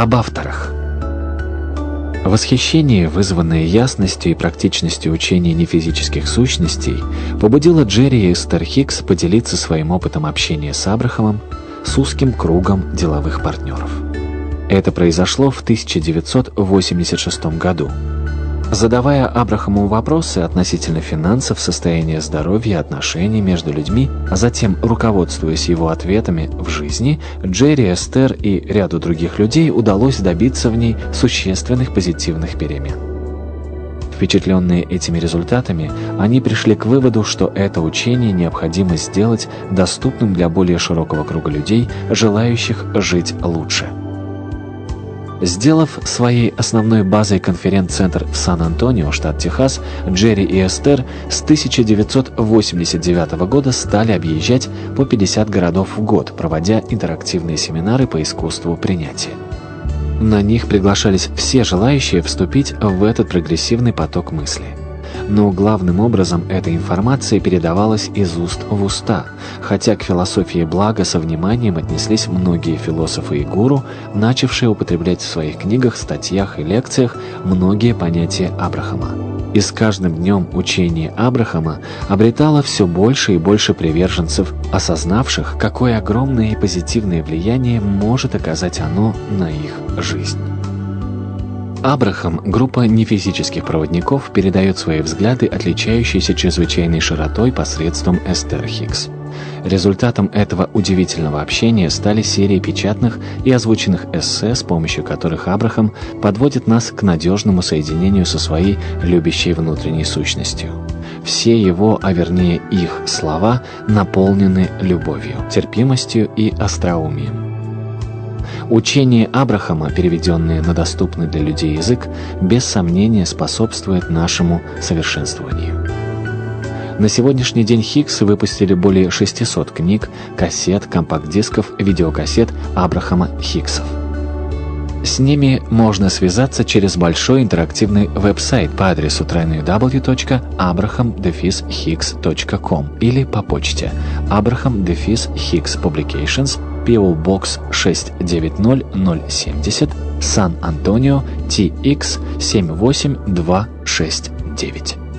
Об авторах. Восхищение, вызванное ясностью и практичностью учения нефизических сущностей, побудило Джерри и Эстер Хикс поделиться своим опытом общения с Абрахамом с узким кругом деловых партнеров. Это произошло в 1986 году. Задавая Абрахаму вопросы относительно финансов, состояния здоровья, отношений между людьми, а затем руководствуясь его ответами в жизни, Джерри, Эстер и ряду других людей удалось добиться в ней существенных позитивных перемен. Впечатленные этими результатами, они пришли к выводу, что это учение необходимо сделать доступным для более широкого круга людей, желающих жить лучше. Сделав своей основной базой конференц-центр в Сан-Антонио, штат Техас, Джерри и Эстер с 1989 года стали объезжать по 50 городов в год, проводя интерактивные семинары по искусству принятия. На них приглашались все желающие вступить в этот прогрессивный поток мысли но главным образом эта информация передавалась из уст в уста, хотя к философии блага со вниманием отнеслись многие философы и гуру, начавшие употреблять в своих книгах, статьях и лекциях многие понятия Абрахама. И с каждым днем учение Абрахама обретало все больше и больше приверженцев, осознавших, какое огромное и позитивное влияние может оказать оно на их жизнь. Абрахам, группа нефизических проводников, передает свои взгляды, отличающиеся чрезвычайной широтой посредством Эстер Хиггс. Результатом этого удивительного общения стали серии печатных и озвученных эссе, с помощью которых Абрахам подводит нас к надежному соединению со своей любящей внутренней сущностью. Все его, а вернее их слова, наполнены любовью, терпимостью и остроумием. Учение Абрахама, переведенное на доступный для людей язык, без сомнения способствует нашему совершенствованию. На сегодняшний день Хиггс выпустили более 600 книг, кассет, компакт-дисков, видеокассет Абрахама Хиггсов. С ними можно связаться через большой интерактивный веб-сайт по адресу www.abraham-higgs.com или по почте abraham-higgs publications PO Box 690070, Сан-Антонио, TX 78269.